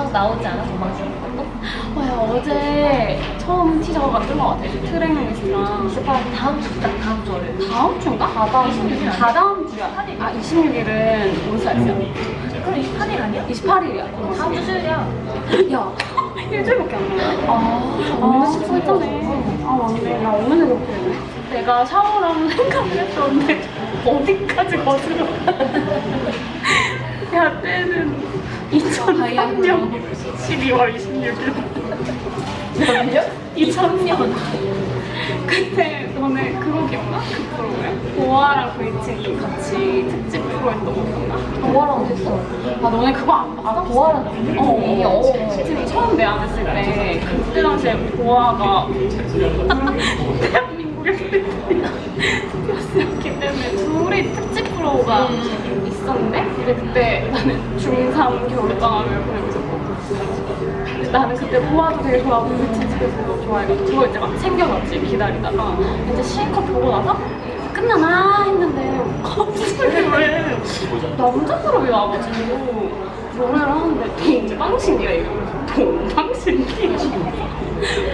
막 나오지 않아? 도망치는 것도? 와, 어제 처음 티저가 만든 것 같아. 트랙리스트랑. 28 다음 주, 딱 다음 주 월요일. 다음 주인가? 다다음 26일 다 다음 주야. 아, 26일은 온사이즈야. 그럼 28일 아니야? 28일이야. 다음 주 수요일이야. 야, 일주일밖에 안 남았어. 아, 오늘 14일이네. 아, 맞네. 나 오늘 그렇게 되네. 내가 샤워를 하면 생각을 했었는데, 어디까지 거슬러. 야, 때는 2003년 12월 26일. 몇년? 2000년. 그때 너네 그거 기억나? 그 프로그램? 보아랑 브이칭이 같이 특집 프로 했던 거 기억나? 보아랑 어딨어? 아, 너네 그거 안 아, 봤어? 보아랑 어, 어, 어, 어. 시즌이 처음 내한했을 때 그때 당시에 보아가 대한민국의 스피어스였기 때문에 둘이 특집 프로가 있었는데 근데 그때 나는 중3 겨울방학을 보내고 있었고. 근데 나는 그때 보아도 되게 좋아하고 BTS도 좋아해가지고 그거 이제 막 챙겨봤지 기다리다가. 이제 실컷 보고 나서 끝나나 했는데 갑자기 왜 남자 사람이 나와가지고 노래를 하는데 동방신기야 이거. 동방신기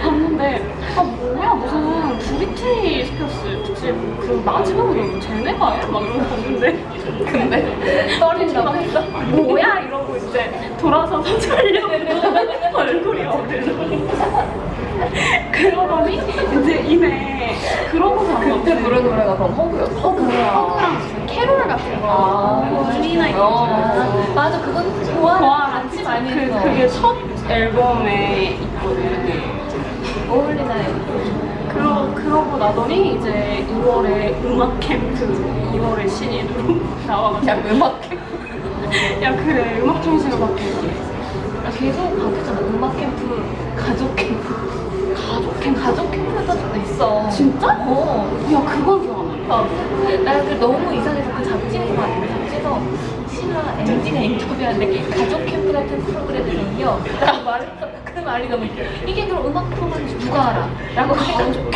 봤는데 아 뭐야? 무슨 브리트니 스피어스? 특집 그 마지막으로 쟤네가 해? 막 이러고 봤는데. 근데 떨린다고? 했어? 뭐야? 이러고 이제 돌아서서 잘려내는 얼굴이 어디서 그러더니? 이제 이내 그러고서 그때 부른 노래가 그럼 허그였어? 허그랑 무슨 캐롤 같은 거. 아, 멀리나 이런 어, 거 맞아, 그건 보아랑 같이 많이 그. 그게 첫 앨범에 있거든 어울리나 그러, 그러고 나더니 이제 2월에 음악 캠프 2월에 신인으로 나와가지고 야, 음악 야 그래 음악 중심으로 바뀌었지 아, 계속 바뀌었잖아. 음악 캠프, 가족 캠프. 가족 캠프 가족 캠프 적도 있어. 진짜? 어. 야 그건 기억 안 나. 어. 나그 너무 이상해서 그 잡지에서 봤는데 잡지에서 신화 MD가 인터뷰하는데 가족 캠프 같은 프로그램이거든요. 라고 말했어. 그 말이 너무. 이게 그럼 음악 프로그램인지 누가 알아? 라고 해가지고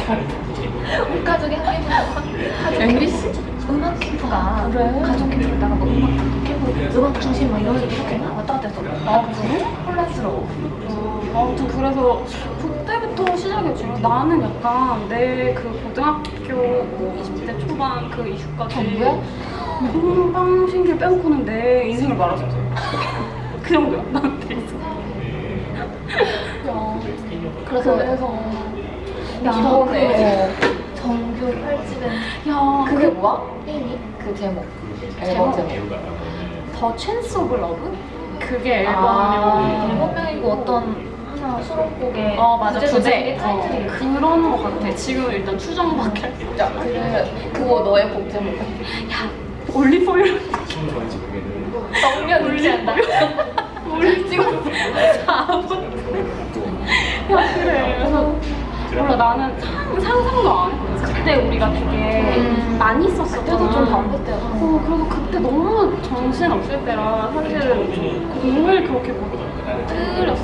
온 가족이 함께 가족 MBC? 음악 캠프가 그래? 가족 캠프에다가 뭐 음악 캠프 음악 중심 막 이런 이렇게 왔다 갔다 했어. 아, 그래? 혼란스러워. 어, 아무튼 그래서 그때부터 시작이었지. 나는 약간 내 그 고등학교 20대 초반 그 이슈까지 전부야? 동방신기를 빼놓고는 내 인생을 말았었어. 그 정도야, 나한테 있어. 그래서 그래서 야, 저번에 그 정규 8집엔 야, 그게 뭐야? 게임이? 그 제목. 앨범 제목? 제목. 더 찬스 오브 러브? 그게 아, 앨범명. 일곱 명이고 어떤 하나 수록곡에 어 맞아. 되게 어, 그런 거 같아. 지금 일단 추정밖에. 야 그래. 그거 너의 곡 제목 올리브오일 정면 우리 찍었어 4분 야 그래 그래서 몰라 나는 상, 상상도 안 했거든 그때 우리가 되게 음. 많이 썼었잖아 그때도 좀 바쁠 때였어. 어 그래서 그때 너무 정신 없을 때라 사실은 공을 그렇게 못 들였어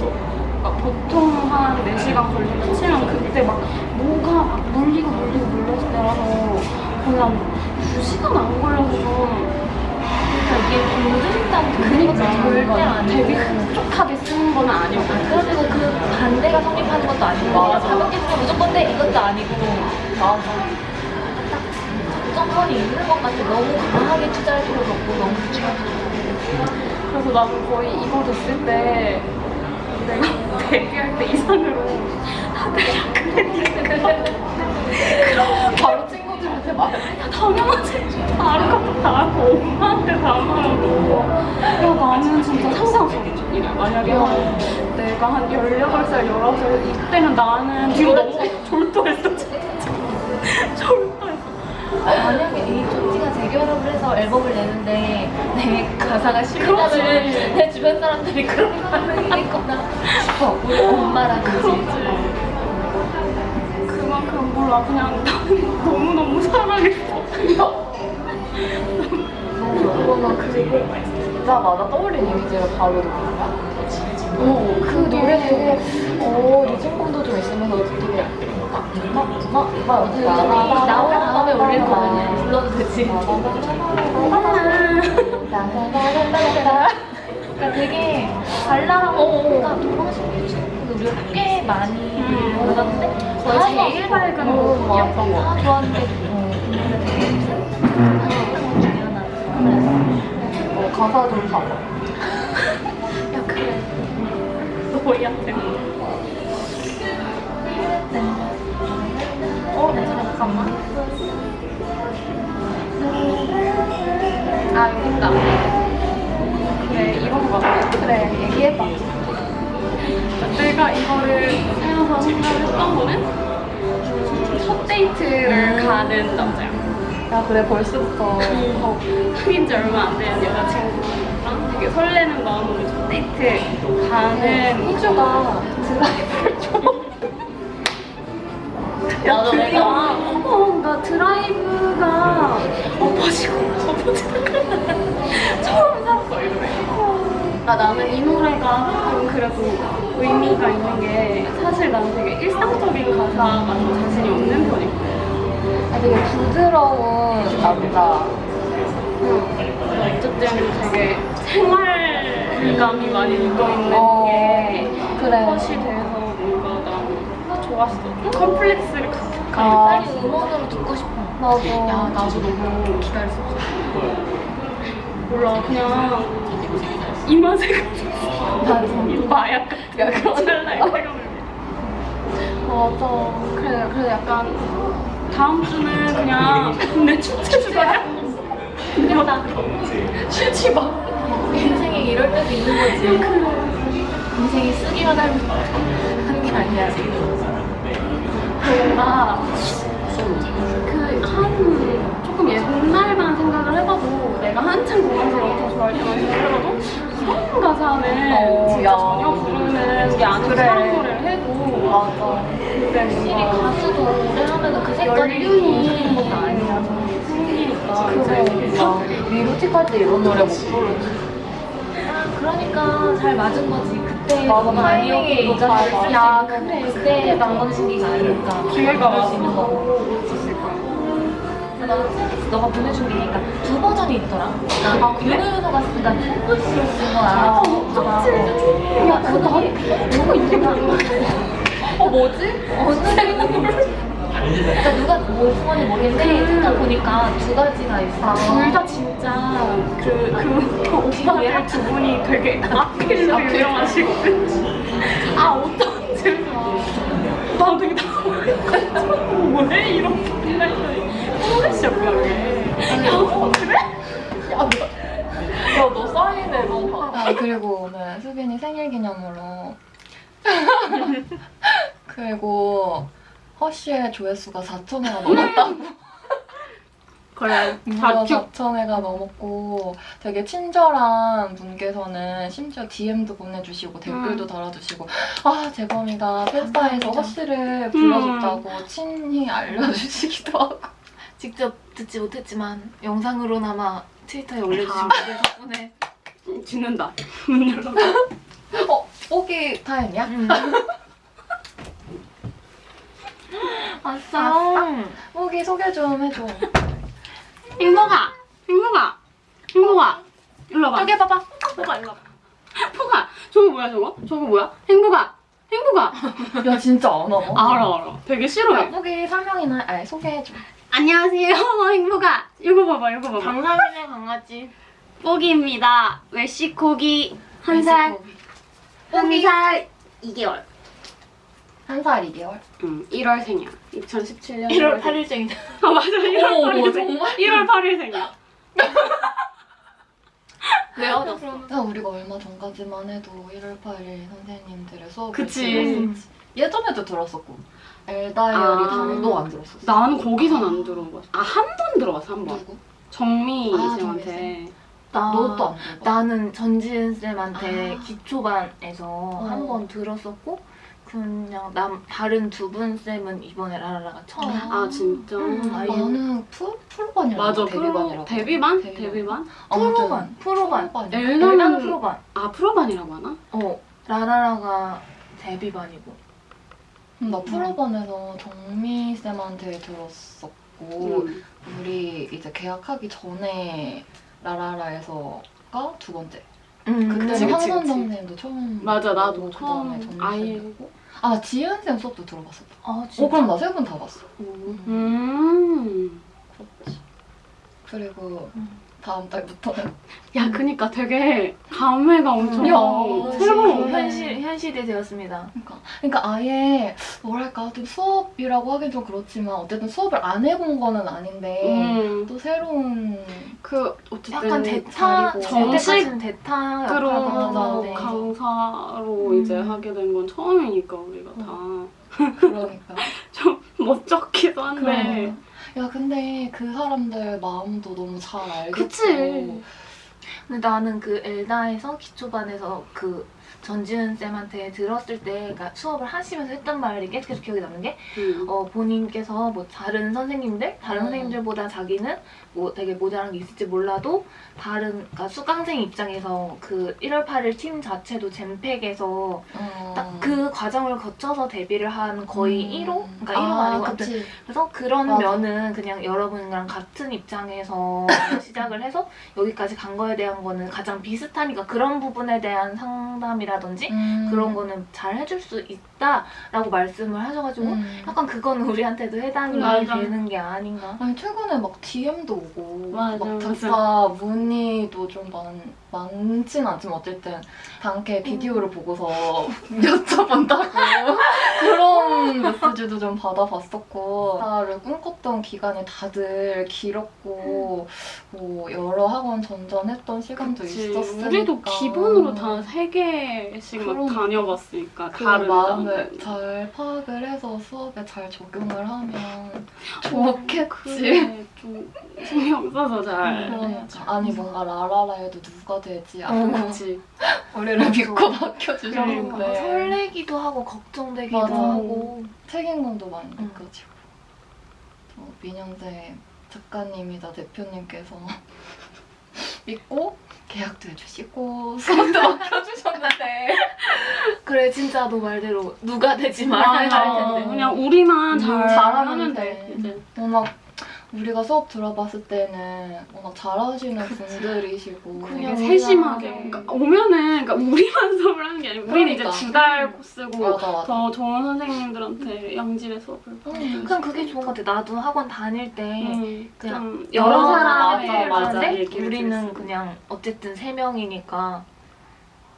그러니까 보통 한 4시간 걸리면 치면 그때 막 뭐가 막 물리고 물리고 물렸을 때라서 거의 한 2시간 안 걸려서 좀 그러니까 공들인다는 그런 것도 절대 아니고 되게 흡족하게 쓰는 건 아니고 그래도 그 반대가 성립하는 것도 아니고. 가볍게 쓰면 무조건 돼 이것도 아니고 맞아. 딱 정점선이 있는 것 같아. 너무 강하게 투자할 필요도 없고 너무 투자할 필요도 없고 그래서 나는 거의 이거 됐을 때 내가 데뷔할 때 이상으로 다들 그래 바로 친 말 야, 당연하지. 다른 것도 다 하고, 엄마한테 다 말하고. 야, 나는 진짜 상상 속이죠. 이래. 만약에 한, 내가 한 16살, 19살, 이때는 나는 뒤로 너무 졸도했어. 졸도했어. 만약에 이 쪽지가 재결합을 해서 앨범을 내는데 내 가사가 싫다면 그렇지. 내 주변 사람들이 그런 반응이겠구나 싶어 우리 엄마라든지 그만큼 몰라. 그냥 나는 너무너무 사랑했어. 그거는 그리고 듣자마자 떠올린 이미지가 바로 노래야 어, 그 노래 되게 어 리듬감도 좀 있으면서 되게 막막막 나온 다음에 올릴 거면 불러도 되지? 그러니까 되게 발랄하고 뭔가 동방신기처럼 우리가 꽤 많이 먹었는데 거의 다 제일. 밝은 어, 곡이었던 것다 좋았는데 되게 어, 가사 좀 봐봐. 야 그래 너희한테. 어? 잠깐만 아 여기 있다. 그래 이런 거. 그래 얘기해봐 내가 이거를 사용해서 생각을 했던 거는 첫 데이트를 가는 남자야. 야, 그래, 벌써부터. 어, 사귄 지 얼마 안 된 여자친구랑 되게 설레는 마음으로 첫 데이트 가는 희주가 드라이브를 좀. 맞아, 드디어 내가. 어, 뭔가 드라이브가 엎어지고 엎어지고 처음 살았어 이 노래. 아 나는 이 노래가 좀 그래도 의미가 있는 게 사실 나는 되게 일상적인 가사가 좀 자신이 없는 편이거든. 아, 되게 부드러운 남자. 어쨌든 되게 생활감이 많이 묻어있는 어, 게 그래. 컷이 돼서 뭔가 나 좋았어. 좀 컴플렉스를 가득하게 아. 빨리 음원으로 듣고 싶어 나도. 야 나도 너무 기다렸었어 몰라 그냥 맞아. 마약 같은 야, 그런- 찰나의 쾌감을 맞아. 그래 그래 약간 다음 주는 그냥 내 축제 주가야 그냥 나 쉬지 마. 인생에 이럴 때도 있는 거지. 인생이 쓰기만 하는 게 아니야. 뭔가 그한 조금 옛날만 생각을 해봐도 내가 한참 공연을 엄청 좋아할 때만 생각을 해봐도 이런 가사는 어, 진짜 야. 전혀 부르는 게 아닌 그래. 사람 노래를 해도 맞아. 근데 확실히 가수도 오래 하면은 그 색깔이 연륜이 것도 아니야 생기니까 그래. 이제 나 위로틱 할 때 이런 노래 못 부르지. 아, 그러니까 잘 맞은 거지 그때 맞아, 타이밍이 맞아. 야 그래 그때 남방신기가 아니니까 기회가 그럴 생각했어. 너가 보내준 게 그러니까 두 버전이 있더라. 아, 윤호윤호가 쓰니까 콩글씨로 쓴 거야. 아, 어떡하지? 야, 그거 누구 이게 어, 뭐지? 어느 그러니까 누가 뭐 수건이 모르겠는데 일단 보니까 두 가지가 있어. 둘 다 진짜 그, 그 오빠들 두 분이 되게 악필로 유명하시거든. 아, 어떤 지나 되게 당황했어. 뭐래? 이렇 어, 그래? 야, 너, 야, 너 사인. 아 그리고 오늘 수빈이 생일 기념으로. 그리고 허쉬의 조회수가 4천회가 넘었다고. 그래, 무려 4천회가 넘었고 되게 친절한 분께서는 심지어 DM도 보내주시고 댓글도 달아주시고 아 재범이가 팬사에서. 허쉬를 불러줬다고 친히 알려주시기도 하고. 직접 듣지 못했지만 영상으로나마 트위터에 올려주신 아. 분들 덕분에 죽는다. 문 열어. 어? 뽀기 타임이야? 음. 아싸 뽀기 소개 좀 해줘 행복아! 행복아! 행복아! 일로 와봐. 저기 봐봐 포가 일로 와봐. 포가! 저거 뭐야, 저거? 저거 뭐야? 행복아! 행복아! 야 진짜 안 와봐 알아, 알아. 되게 싫어해. 뽀기 설명이나 아니 소개해줘 안녕하세요, 행복아. 이거 봐봐, 이거 봐봐. 강남이네 강아지. 뽀기입니다. 웰시코기 한 살, 한살 2개월. 한살 2개월 응, 1월 생이야. 2017년 1월 8일 생이다. 아 맞아, 1월 어머, 8일 생. 정말? 1월 8일 생이야. 왜? 야, 우리가 얼마 전까지만 해도 1월 8일 선생님들의 수업을 그치. 들었었지. 예전에도 들었었고 엘다이어리 아. 당도 안 들었었어 나는 거기선 안 들어봤어. 아, 한 번 들어봤어, 한 번. 누구? 정미 아, 쌤한테. 나 너도 안 들어봤어? 나는 전지은 쌤한테 아. 기초반에서 어. 한번 들었었고 그냥 남 다른 두 분 쌤은 이번에 라라라가 처음. 아, 진짜? 음, 아예. 나는 풀, 풀반이라고 맞아, 데뷔반이라고 데뷔반? 데뷔반. 프로반, 프로반. 엘다는 프로반. 아, 프로반이라고 하나? 어, 라라라가 데뷔반이고. 음, 나 프로반에서 정미 쌤한테 들었었고 음. 우리 이제 계약하기 전에 라라라에서가 두 번째 음, 그때 그치, 그치, 황선 그치. 선생님도 처음 맞아 나도 보고 처음 그다음에 아예 아 지은 쌤 수업도 들어봤었다. 아 진짜? 어 그럼 나 세 분 다 봤어. 음. 그렇지. 그리고 음. 다음 달부터는 야 그니까 되게 감회가 엄청 야, 그래. 현실 현실이 되었습니다. 그러니까 그러니까 아예 뭐랄까 좀 수업이라고 하긴 좀 그렇지만 어쨌든 수업을 안 해본 거는 아닌데 음. 또 새로운 그 어쨌든 약간 대타 자리고. 정식은 대타 그런 역할을 맞아, 하는데 맞아. 강사로 음. 이제 하게 된 건 처음이니까 우리가 그러니까 다 좀 멋쩍기도 한데 그래. 야 근데 그 사람들 마음도 너무 잘 알겠고 그치. 근데 나는 그 엘다에서 기초반에서 그 전지은 쌤한테 들었을 때 그러니까 수업을 하시면서 했던 말이 계속 기억에 남는 게 음. 어, 본인께서 뭐 다른 선생님들, 다른 음. 선생님들보다 자기는 뭐 되게 모자란 게 있을지 몰라도 다른 그러니까 수강생 입장에서 그 1월 8일 팀 자체도 젠팩에서 어. 딱그 과정을 거쳐서 데뷔를 한 거의 음. 1호? 그러니까 1호 아, 아니고 그치. 그래서 그런 맞아. 면은 그냥 여러분이랑 같은 입장에서 시작을 해서 여기까지 간 거에 대한 거는 가장 비슷하니까 그런 부분에 대한 상담이 라든지 음. 그런 거는 잘 해줄 수 있 다라고 말씀을 하셔가지고 음. 약간 그거는 우리한테도 해당이 맞아. 되는 게 아닌가. 아니 최근에 막 DM도 오고 맞아, 막. 작가 문의도 좀 많, 많진 않지만 어쨌든 당케 비디오를 보고서 여쭤본다고 그런 메시지도 좀 받아봤었고 나를 꿈꿨던 기간이 다들 길었고 뭐 여러 학원 전전했던 시간도 그치. 있었으니까 우리도 기본으로 다 세 개씩 막. 다녀봤으니까 그 다른 마음을 나는. 잘 파악을 해서 수업에 잘 적용을 하면 어, 좋겠지. 좀 신경 써서 잘. 그러니까 아니 뭔가 라라라에도 누가 되지 어, 않고 그렇지. 우리를 맞아. 믿고 맡겨주셨는데 설레기도 하고 걱정되기도 맞아. 하고. 책임감도 많이 응. 느껴지고 저 민영재 작가님이자 대표님께서 믿고 계약도 해주시고 수업도 맡겨주셨는데 그래 진짜 너 말대로 누가 되지 말아야. 할 텐데. 그냥 우리만 음, 잘 잘하면 하면 돼. 돼. 이제. 워낙 우리가 수업 들어봤을 때는 워낙 잘하시는 분들이시고 그냥 세심하게. 하죠. 그러니까 오면은 그러니까 우리만 수업을 하는 게 아니고 우리는 그러니까. 이제 두달 코스고 맞아 맞아 더 좋은 선생님들한테 양질의 수업을 받을 그냥 그게 좋은 것 같아. 나도 학원 다닐 때 음, 그냥 좀 여러 여러 사람이 얘기를 우리는 그냥 어쨌든 세 명이니까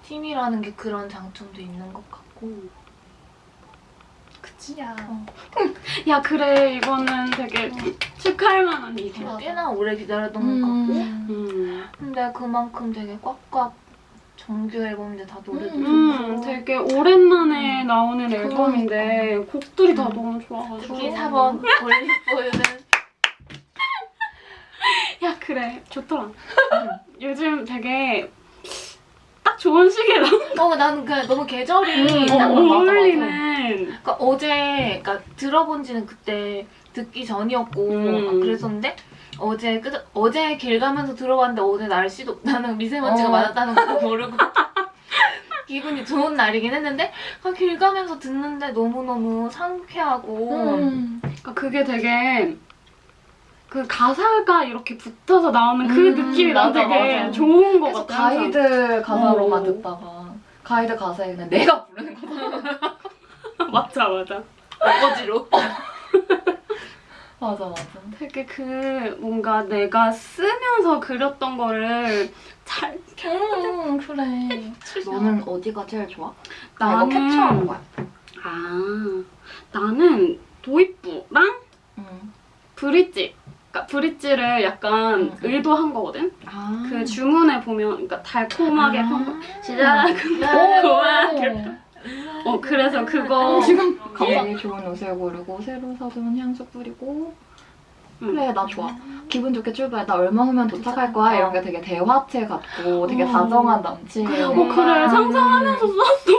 팀이라는 게 그런 장점도 있는 것 같고. 그치야 야 그래 이거는 되게 축하할 만한 일이야. 맞아. 꽤나 오래 기다렸던 것 같고. 음. 음. 근데 그만큼 되게 꽉꽉 정규 앨범인데 다 노래도 음, 좋고. 되게 오랜만에 나오는 앨범인데 곡들이 다 음. 너무 좋아가지고. 특히 4번 올리브오일은 야 그래 좋더라. 요즘 되게 딱 좋은 나어 나는 그냥 너무 계절이 음, 딱 맞아. 어울리는. 그러니까 어제 그러니까 들어본 지는 그때 듣기 전이었고 음. 막 그랬었는데 어제 그 어제 길 가면서 들어봤는데 어제 날씨도 나는 미세먼지가 어. 많았다는 것도 모르고 기분이 좋은 날이긴 했는데 아, 길 가면서 듣는데 너무너무 상쾌하고 음. 그러니까 그게 되게 그 가사가 이렇게 붙어서 나오는 그 음, 느낌이 난 되게 맞아. 좋은 것 계속 같아. 항상. 가이드 가사로만 어. 듣다가 가이드 가사에 그냥 내가 부르는 거 맞아 맞아. 어거지로 맞아 맞아 되게 그 뭔가 내가 쓰면서 그렸던 거를 잘 음 그래 너는 어디가 제일 좋아? 나는 이거 캡처한 거야 아 나는 도입부랑 음. 브릿지. 그러니까 브릿지를 약간 음. 의도한 거거든. 아. 그 주문에 보면 그러니까 달콤하게 평가 시작. 어 그래서 그거 어, 지금 갑자기 좋은 옷을 고르고 새로 사둔 향수 뿌리고 음. 그래 나 좋아 기분 좋게 출발 나 얼마 후면 도착할 거야 이런 게 되게 대화체 같고 되게 어. 다정한 남친 그래, 어 그래 상상하면서 썼어.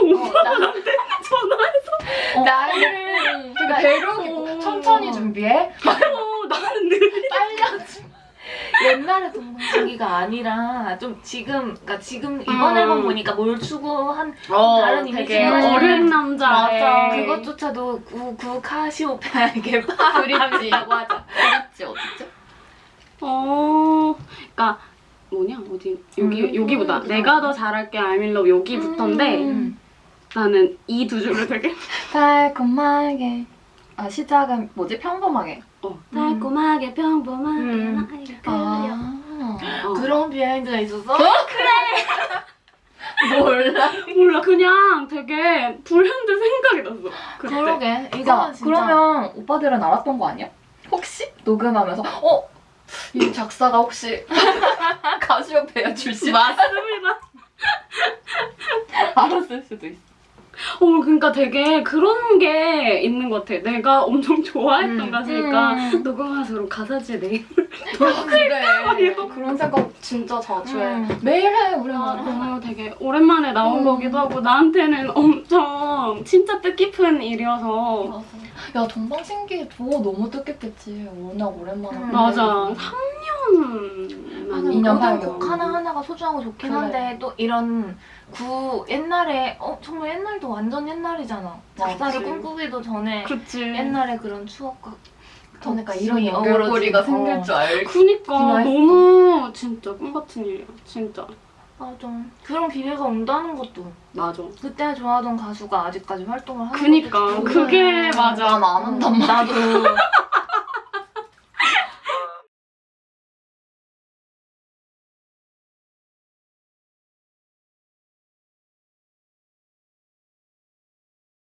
어, 나를 되게 어. 천천히 준비해 옛날에 동방신기가 아니라 좀 지금 그러니까 지금 이번 음. 앨범 보니까 뭘 추구한 어, 다른 되게 이미지는 어른 남자 맞아. 그것조차도 구, 구 카시오페아에게 브릿지라고 하자 브릿지 어디죠? 어 그러니까 뭐냐 어디 여기 음. 여기보다 내가 더 잘할게 I'm in love 여기부터인데 음. 나는 이 두 줄을 되게 달콤하게 아 시작은 뭐지? 평범하게. 어. 달콤하게 평범하게 음. 나에게 끌려. 아 어. 그런 비하인드가 있었어? 몰라. 몰라. 그냥 되게 불현듯 생각이 났어 그때. 그러게. 진짜. 그러면 오빠들은 알았던 거 아니야? 혹시? 녹음하면서? 어? 이 작사가 혹시 가시오페아 출신? 맞습니다. 알았을 수도 있어 어 그러니까 되게 그런 게 있는 것 같아 내가 엄청 좋아했던 음. 가수니까 음. 녹음하면서 그럼 가사지에 내 그래 그런 생각 진짜 자주 해 음. 매일 해 우리 아, 는 너무 되게 오랜만에 나온 음. 거기도 하고 나한테는 엄청 진짜 뜻깊은 일이어서 야 동방신기도 너무 뜻깊겠지 워낙 오랜만에 음. 맞아 보내고. 3년 하는 인연 모든 팔겨. 곡 하나하나가 소중하고 좋긴 그래. 한데 또 이런 구 옛날에 어 정말 옛날도 완전 옛날이잖아. 작사를. 꿈꾸기도 전에 그치. 옛날에 그런 추억과 그러니까 이런 연결고리가. 생길 줄 알고. 그니까. 너무 진짜 꿈 같은 일이야 진짜. 맞아. 그런 기회가 온다는 것도. 맞아. 그때 좋아하던 가수가 아직까지 활동을 하는 그니까. 그게 맞아. 난안 한단 말이야. 나도